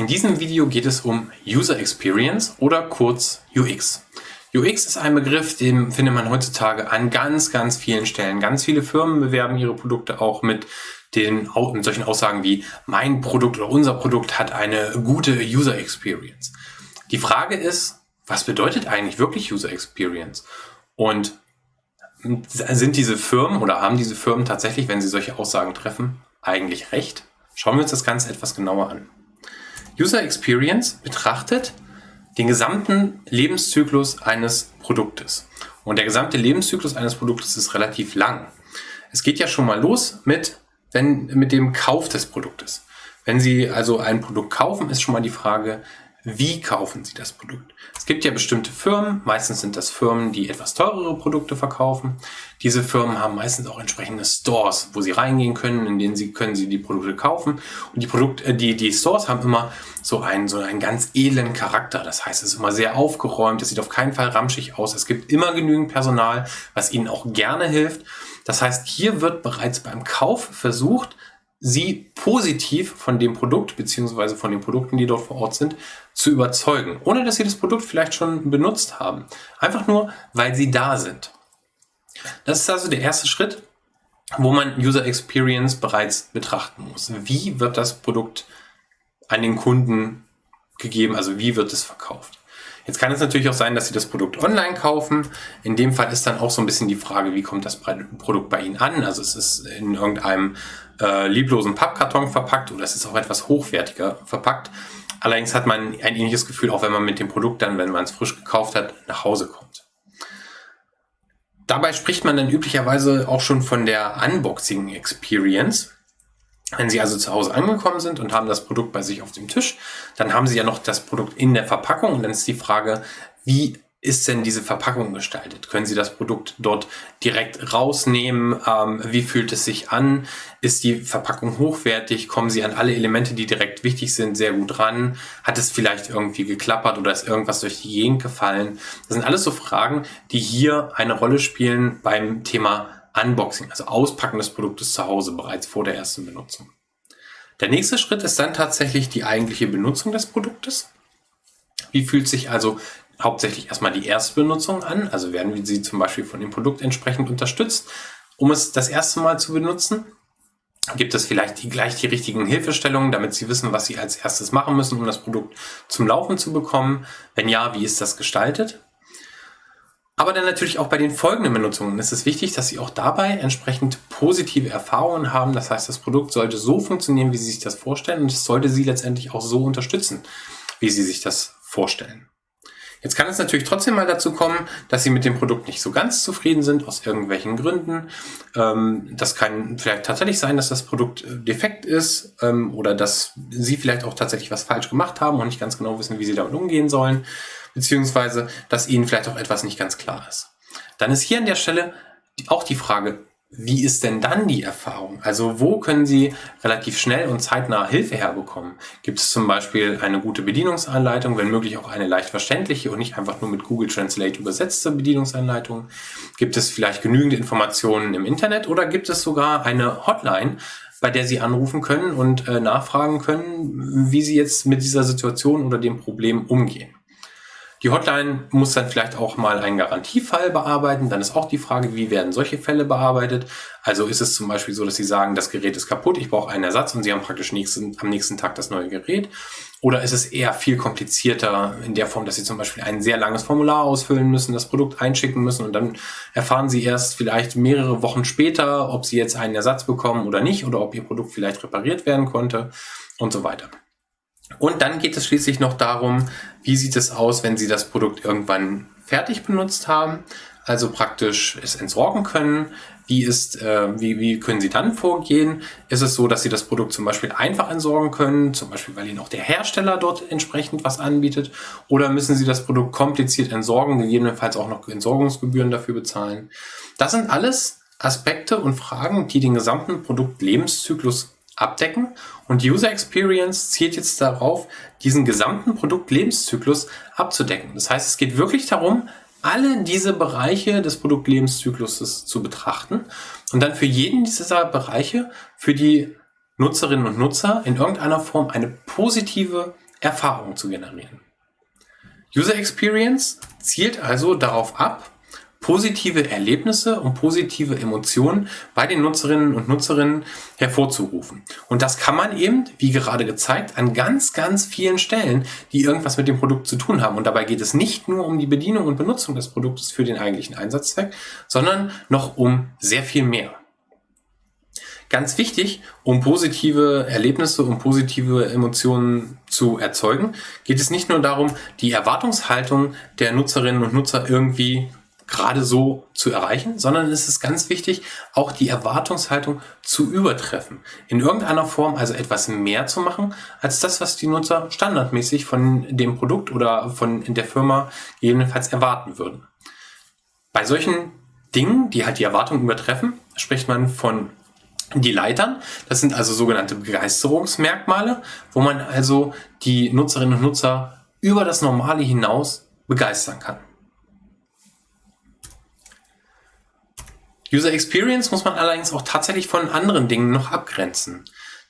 In diesem Video geht es um User Experience oder kurz UX. UX ist ein Begriff, den findet man heutzutage an ganz, ganz vielen Stellen. Ganz viele Firmen bewerben ihre Produkte auch mit den mit solchen Aussagen wie mein Produkt oder unser Produkt hat eine gute User Experience. Die Frage ist, was bedeutet eigentlich wirklich User Experience? Und sind diese Firmen oder haben diese Firmen tatsächlich, wenn sie solche Aussagen treffen, eigentlich recht? Schauen wir uns das Ganze etwas genauer an. User Experience betrachtet den gesamten Lebenszyklus eines Produktes. Und der gesamte Lebenszyklus eines Produktes ist relativ lang. Es geht ja schon mal los mit, wenn, mit dem Kauf des Produktes. Wenn Sie also ein Produkt kaufen, ist schon mal die Frage, wie kaufen Sie das Produkt? Es gibt ja bestimmte Firmen, meistens sind das Firmen, die etwas teurere Produkte verkaufen. Diese Firmen haben meistens auch entsprechende Stores, wo Sie reingehen können, in denen Sie können Sie die Produkte kaufen. Und die Produkte, äh, die, die Stores haben immer so einen, so einen ganz edlen Charakter. Das heißt, es ist immer sehr aufgeräumt, es sieht auf keinen Fall ramschig aus. Es gibt immer genügend Personal, was Ihnen auch gerne hilft. Das heißt, hier wird bereits beim Kauf versucht, sie positiv von dem Produkt beziehungsweise von den Produkten, die dort vor Ort sind, zu überzeugen, ohne dass sie das Produkt vielleicht schon benutzt haben. Einfach nur, weil sie da sind. Das ist also der erste Schritt, wo man User Experience bereits betrachten muss. Wie wird das Produkt an den Kunden gegeben, also wie wird es verkauft? Jetzt kann es natürlich auch sein, dass Sie das Produkt online kaufen. In dem Fall ist dann auch so ein bisschen die Frage, wie kommt das Produkt bei Ihnen an? Also es ist in irgendeinem äh, lieblosen Pappkarton verpackt oder es ist auch etwas hochwertiger verpackt. Allerdings hat man ein ähnliches Gefühl, auch wenn man mit dem Produkt dann, wenn man es frisch gekauft hat, nach Hause kommt. Dabei spricht man dann üblicherweise auch schon von der Unboxing Experience. Wenn Sie also zu Hause angekommen sind und haben das Produkt bei sich auf dem Tisch, dann haben Sie ja noch das Produkt in der Verpackung und dann ist die Frage, wie ist denn diese Verpackung gestaltet? Können Sie das Produkt dort direkt rausnehmen? Ähm, wie fühlt es sich an? Ist die Verpackung hochwertig? Kommen Sie an alle Elemente, die direkt wichtig sind, sehr gut ran? Hat es vielleicht irgendwie geklappert oder ist irgendwas durch die Gegend gefallen? Das sind alles so Fragen, die hier eine Rolle spielen beim Thema Unboxing, also Auspacken des Produktes zu Hause bereits vor der ersten Benutzung. Der nächste Schritt ist dann tatsächlich die eigentliche Benutzung des Produktes. Wie fühlt sich also hauptsächlich erstmal die Erstbenutzung an, also werden sie zum Beispiel von dem Produkt entsprechend unterstützt, um es das erste Mal zu benutzen. Gibt es vielleicht die, gleich die richtigen Hilfestellungen, damit Sie wissen, was Sie als erstes machen müssen, um das Produkt zum Laufen zu bekommen? Wenn ja, wie ist das gestaltet? Aber dann natürlich auch bei den folgenden Benutzungen ist es wichtig, dass Sie auch dabei entsprechend positive Erfahrungen haben. Das heißt, das Produkt sollte so funktionieren, wie Sie sich das vorstellen und es sollte Sie letztendlich auch so unterstützen, wie Sie sich das vorstellen. Jetzt kann es natürlich trotzdem mal dazu kommen, dass Sie mit dem Produkt nicht so ganz zufrieden sind, aus irgendwelchen Gründen. Ähm, das kann vielleicht tatsächlich sein, dass das Produkt äh, defekt ist ähm, oder dass Sie vielleicht auch tatsächlich was falsch gemacht haben und nicht ganz genau wissen, wie Sie damit umgehen sollen, beziehungsweise dass Ihnen vielleicht auch etwas nicht ganz klar ist. Dann ist hier an der Stelle auch die Frage, wie ist denn dann die Erfahrung? Also wo können Sie relativ schnell und zeitnah Hilfe herbekommen? Gibt es zum Beispiel eine gute Bedienungsanleitung, wenn möglich auch eine leicht verständliche und nicht einfach nur mit Google Translate übersetzte Bedienungsanleitung? Gibt es vielleicht genügend Informationen im Internet oder gibt es sogar eine Hotline, bei der Sie anrufen können und äh, nachfragen können, wie Sie jetzt mit dieser Situation oder dem Problem umgehen? Die Hotline muss dann vielleicht auch mal einen Garantiefall bearbeiten. Dann ist auch die Frage, wie werden solche Fälle bearbeitet? Also ist es zum Beispiel so, dass Sie sagen, das Gerät ist kaputt, ich brauche einen Ersatz und Sie haben praktisch nächsten, am nächsten Tag das neue Gerät. Oder ist es eher viel komplizierter in der Form, dass Sie zum Beispiel ein sehr langes Formular ausfüllen müssen, das Produkt einschicken müssen und dann erfahren Sie erst vielleicht mehrere Wochen später, ob Sie jetzt einen Ersatz bekommen oder nicht oder ob Ihr Produkt vielleicht repariert werden konnte und so weiter. Und dann geht es schließlich noch darum, wie sieht es aus, wenn Sie das Produkt irgendwann fertig benutzt haben, also praktisch es entsorgen können. Wie, ist, äh, wie, wie können Sie dann vorgehen? Ist es so, dass Sie das Produkt zum Beispiel einfach entsorgen können, zum Beispiel weil Ihnen auch der Hersteller dort entsprechend was anbietet? Oder müssen Sie das Produkt kompliziert entsorgen, gegebenenfalls auch noch Entsorgungsgebühren dafür bezahlen? Das sind alles Aspekte und Fragen, die den gesamten Produktlebenszyklus abdecken und User Experience zielt jetzt darauf, diesen gesamten Produktlebenszyklus abzudecken. Das heißt, es geht wirklich darum, alle diese Bereiche des Produktlebenszykluses zu betrachten und dann für jeden dieser Bereiche für die Nutzerinnen und Nutzer in irgendeiner Form eine positive Erfahrung zu generieren. User Experience zielt also darauf ab, positive Erlebnisse und positive Emotionen bei den Nutzerinnen und Nutzerinnen hervorzurufen. Und das kann man eben, wie gerade gezeigt, an ganz, ganz vielen Stellen, die irgendwas mit dem Produkt zu tun haben. Und dabei geht es nicht nur um die Bedienung und Benutzung des Produktes für den eigentlichen Einsatzzweck, sondern noch um sehr viel mehr. Ganz wichtig, um positive Erlebnisse und positive Emotionen zu erzeugen, geht es nicht nur darum, die Erwartungshaltung der Nutzerinnen und Nutzer irgendwie gerade so zu erreichen, sondern es ist ganz wichtig, auch die Erwartungshaltung zu übertreffen. In irgendeiner Form also etwas mehr zu machen, als das, was die Nutzer standardmäßig von dem Produkt oder von der Firma gegebenenfalls erwarten würden. Bei solchen Dingen, die halt die Erwartung übertreffen, spricht man von die Leitern. Das sind also sogenannte Begeisterungsmerkmale, wo man also die Nutzerinnen und Nutzer über das Normale hinaus begeistern kann. User Experience muss man allerdings auch tatsächlich von anderen Dingen noch abgrenzen.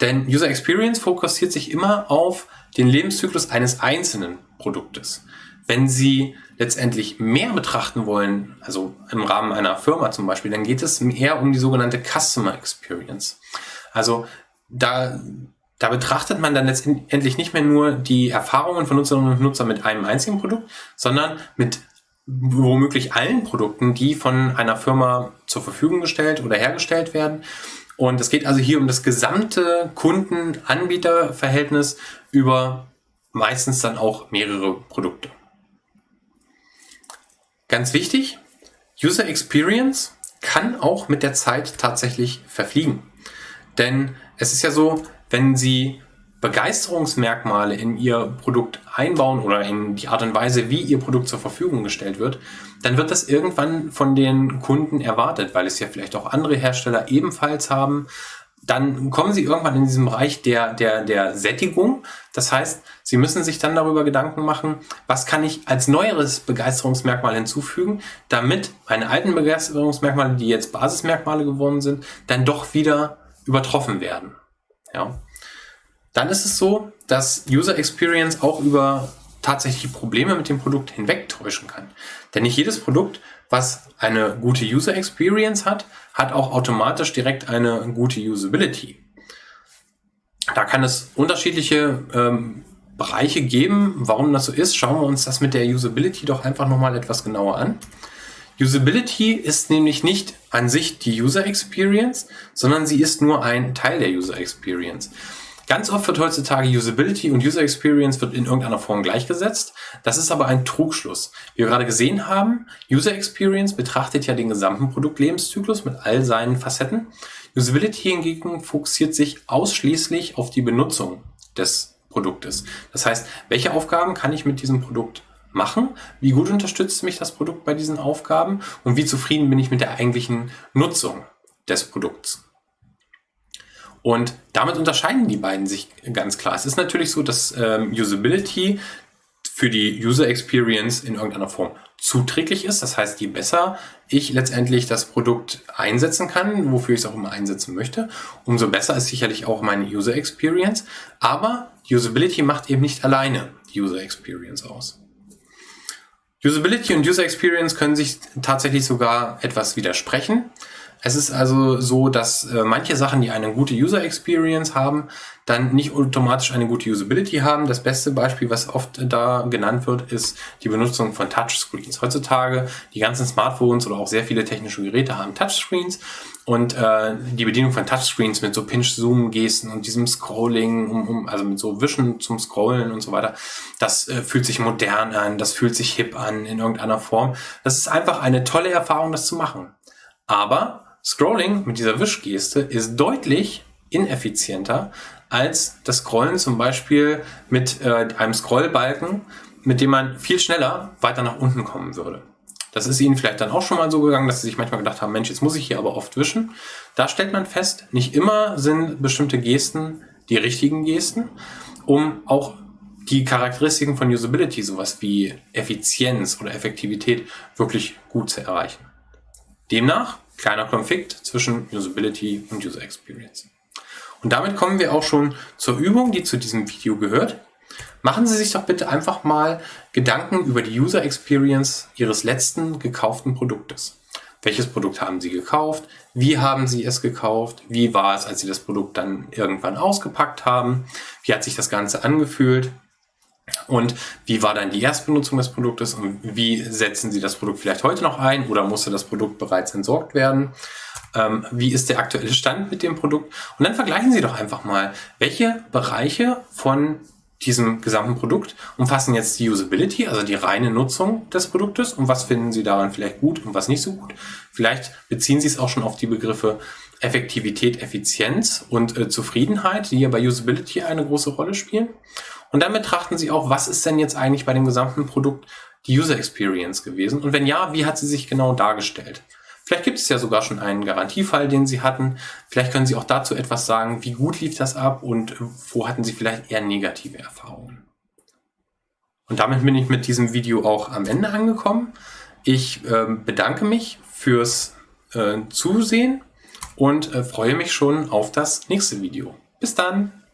Denn User Experience fokussiert sich immer auf den Lebenszyklus eines einzelnen Produktes. Wenn Sie letztendlich mehr betrachten wollen, also im Rahmen einer Firma zum Beispiel, dann geht es eher um die sogenannte Customer Experience. Also da, da betrachtet man dann letztendlich nicht mehr nur die Erfahrungen von Nutzerinnen und Nutzern mit einem einzigen Produkt, sondern mit womöglich allen Produkten, die von einer Firma zur Verfügung gestellt oder hergestellt werden. Und es geht also hier um das gesamte Kunden-Anbieter-Verhältnis über meistens dann auch mehrere Produkte. Ganz wichtig, User Experience kann auch mit der Zeit tatsächlich verfliegen. Denn es ist ja so, wenn Sie Begeisterungsmerkmale in Ihr Produkt einbauen oder in die Art und Weise, wie Ihr Produkt zur Verfügung gestellt wird, dann wird das irgendwann von den Kunden erwartet, weil es ja vielleicht auch andere Hersteller ebenfalls haben. Dann kommen Sie irgendwann in diesem Bereich der, der, der Sättigung. Das heißt, Sie müssen sich dann darüber Gedanken machen, was kann ich als neueres Begeisterungsmerkmal hinzufügen, damit meine alten Begeisterungsmerkmale, die jetzt Basismerkmale geworden sind, dann doch wieder übertroffen werden. Ja. Dann ist es so, dass User Experience auch über tatsächliche Probleme mit dem Produkt hinwegtäuschen kann. Denn nicht jedes Produkt, was eine gute User Experience hat, hat auch automatisch direkt eine gute Usability. Da kann es unterschiedliche ähm, Bereiche geben, warum das so ist. Schauen wir uns das mit der Usability doch einfach nochmal etwas genauer an. Usability ist nämlich nicht an sich die User Experience, sondern sie ist nur ein Teil der User Experience. Ganz oft wird heutzutage Usability und User Experience wird in irgendeiner Form gleichgesetzt. Das ist aber ein Trugschluss. Wie wir gerade gesehen haben, User Experience betrachtet ja den gesamten Produktlebenszyklus mit all seinen Facetten. Usability hingegen fokussiert sich ausschließlich auf die Benutzung des Produktes. Das heißt, welche Aufgaben kann ich mit diesem Produkt machen? Wie gut unterstützt mich das Produkt bei diesen Aufgaben? Und wie zufrieden bin ich mit der eigentlichen Nutzung des Produkts? Und damit unterscheiden die beiden sich ganz klar. Es ist natürlich so, dass ähm, Usability für die User Experience in irgendeiner Form zuträglich ist. Das heißt, je besser ich letztendlich das Produkt einsetzen kann, wofür ich es auch immer einsetzen möchte, umso besser ist sicherlich auch meine User Experience. Aber Usability macht eben nicht alleine die User Experience aus. Usability und User Experience können sich tatsächlich sogar etwas widersprechen. Es ist also so, dass äh, manche Sachen, die eine gute User Experience haben, dann nicht automatisch eine gute Usability haben. Das beste Beispiel, was oft da genannt wird, ist die Benutzung von Touchscreens. Heutzutage die ganzen Smartphones oder auch sehr viele technische Geräte haben Touchscreens und äh, die Bedienung von Touchscreens mit so Pinch-Zoom-Gesten und diesem Scrolling, um, um, also mit so Wischen zum Scrollen und so weiter, das äh, fühlt sich modern an, das fühlt sich hip an in irgendeiner Form. Das ist einfach eine tolle Erfahrung, das zu machen. Aber Scrolling mit dieser Wischgeste ist deutlich ineffizienter als das Scrollen zum Beispiel mit äh, einem Scrollbalken, mit dem man viel schneller weiter nach unten kommen würde. Das ist Ihnen vielleicht dann auch schon mal so gegangen, dass Sie sich manchmal gedacht haben, Mensch, jetzt muss ich hier aber oft wischen. Da stellt man fest, nicht immer sind bestimmte Gesten die richtigen Gesten, um auch die Charakteristiken von Usability, sowas wie Effizienz oder Effektivität, wirklich gut zu erreichen. Demnach kleiner Konflikt zwischen Usability und User Experience. Und damit kommen wir auch schon zur Übung, die zu diesem Video gehört. Machen Sie sich doch bitte einfach mal Gedanken über die User Experience Ihres letzten gekauften Produktes. Welches Produkt haben Sie gekauft? Wie haben Sie es gekauft? Wie war es, als Sie das Produkt dann irgendwann ausgepackt haben? Wie hat sich das Ganze angefühlt? Und wie war dann die Erstbenutzung des Produktes und wie setzen Sie das Produkt vielleicht heute noch ein oder musste das Produkt bereits entsorgt werden? Ähm, wie ist der aktuelle Stand mit dem Produkt? Und dann vergleichen Sie doch einfach mal, welche Bereiche von diesem gesamten Produkt umfassen jetzt die Usability, also die reine Nutzung des Produktes und was finden Sie daran vielleicht gut und was nicht so gut. Vielleicht beziehen Sie es auch schon auf die Begriffe Effektivität, Effizienz und äh, Zufriedenheit, die ja bei Usability eine große Rolle spielen. Und dann betrachten Sie auch, was ist denn jetzt eigentlich bei dem gesamten Produkt die User Experience gewesen? Und wenn ja, wie hat sie sich genau dargestellt? Vielleicht gibt es ja sogar schon einen Garantiefall, den Sie hatten. Vielleicht können Sie auch dazu etwas sagen, wie gut lief das ab und wo hatten Sie vielleicht eher negative Erfahrungen. Und damit bin ich mit diesem Video auch am Ende angekommen. Ich äh, bedanke mich fürs äh, Zusehen und äh, freue mich schon auf das nächste Video. Bis dann!